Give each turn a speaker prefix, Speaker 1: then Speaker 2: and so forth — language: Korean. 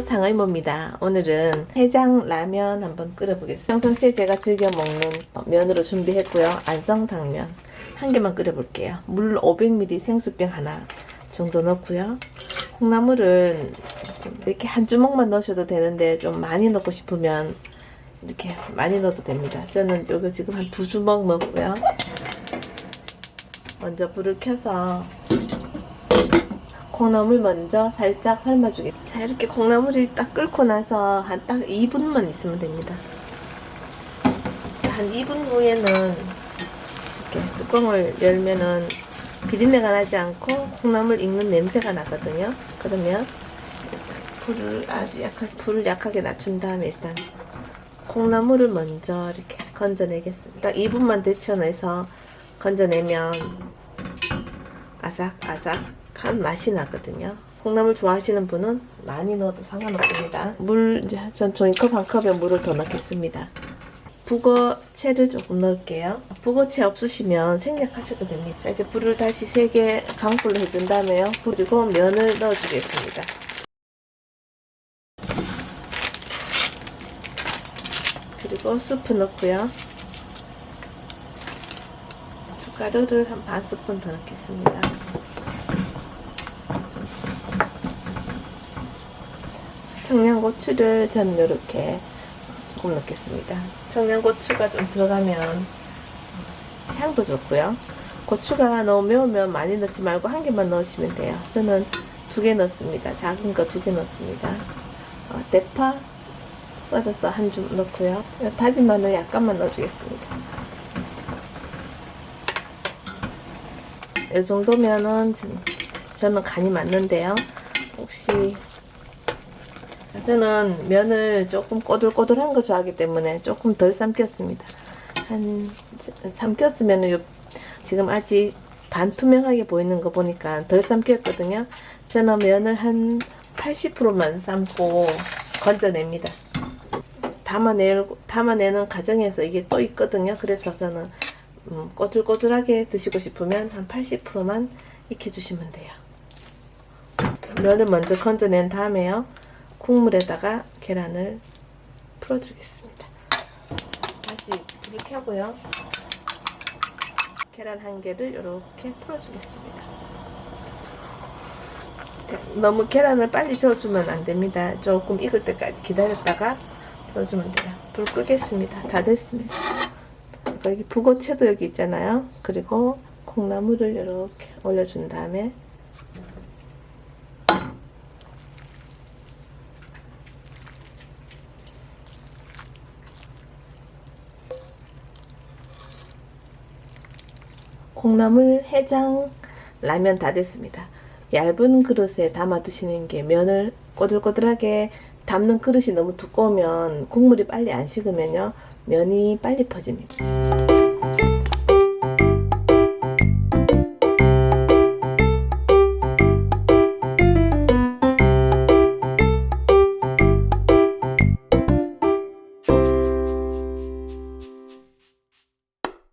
Speaker 1: 상의모입니다. 오늘은 해장 라면 한번 끓여보겠습니다. 평상시에 제가 즐겨 먹는 면으로 준비했고요. 안성탕면 한 개만 끓여볼게요. 물 500ml 생수병 하나 정도 넣고요. 콩나물은 좀 이렇게 한 주먹만 넣으셔도 되는데 좀 많이 넣고 싶으면 이렇게 많이 넣어도 됩니다. 저는 요거 지금 한 두 주먹 넣고요. 먼저 불을 켜서 콩나물 먼저 살짝 삶아주게. 자 이렇게 콩나물이 딱 끓고 나서 한 딱 2분만 있으면 됩니다. 자, 한 2분 후에는 이렇게 뚜껑을 열면은 비린내가 나지 않고 콩나물 익는 냄새가 나거든요. 그러면 불을 아주 약하게 불을 약하게 낮춘 다음에 일단 콩나물을 먼저 이렇게 건져내겠습니다. 2분만 데쳐내서 건져내면 아삭아삭 한 맛이 나거든요. 콩나물 좋아하시는 분은 많이 넣어도 상관없습니다. 물 이제 전 종이컵 한 컵에 물을 더 넣겠습니다. 북어채를 조금 넣을게요. 북어채 없으시면 생략하셔도 됩니다. 자, 이제 불을 다시 세게 강불로 해준 다음에요. 그리고 면을 넣어주겠습니다. 그리고 스프 넣고요. 가루를 한 반 스푼 더 넣겠습니다. 청양고추를 저는 이렇게 조금 넣겠습니다. 청양고추가 좀 들어가면 향도 좋고요. 고추가 너무 매우면 많이 넣지 말고 한 개만 넣으시면 돼요. 저는 두 개 넣습니다. 작은 거 두 개 넣습니다. 어, 대파 썰어서 한 줌 넣고요. 다진 마늘 약간만 넣어주겠습니다. 이 정도면은 저는 간이 맞는데요. 혹시 저는 면을 조금 꼬들꼬들한 거 좋아하기 때문에 조금 덜 삶겼습니다. 한 삶겼으면 지금 아직 반투명하게 보이는 거 보니까 덜 삶겼거든요. 저는 면을 한 80%만 삶고 건져냅니다. 담아내, 담아내는 과정에서 이게 또 있거든요. 그래서 저는 음, 꼬들꼬들하게 드시고 싶으면 한 80%만 익혀주시면 돼요. 면을 먼저 건져낸 다음에요. 국물에다가 계란을 풀어주겠습니다. 다시 불을 켜고요. 계란 한 개를 이렇게 풀어주겠습니다. 너무 계란을 빨리 저어주면 안됩니다. 조금 익을 때까지 기다렸다가 저어주면 돼요. 불 끄겠습니다. 다 됐습니다. 여기 북어채도 여기 있잖아요. 그리고 콩나물을 이렇게 올려준 다음에 콩나물 해장 라면 다 됐습니다. 얇은 그릇에 담아 드시는 게 면을 꼬들꼬들하게 담는 그릇이 너무 두꺼우면 국물이 빨리 안 식으면요 면이 빨리 퍼집니다.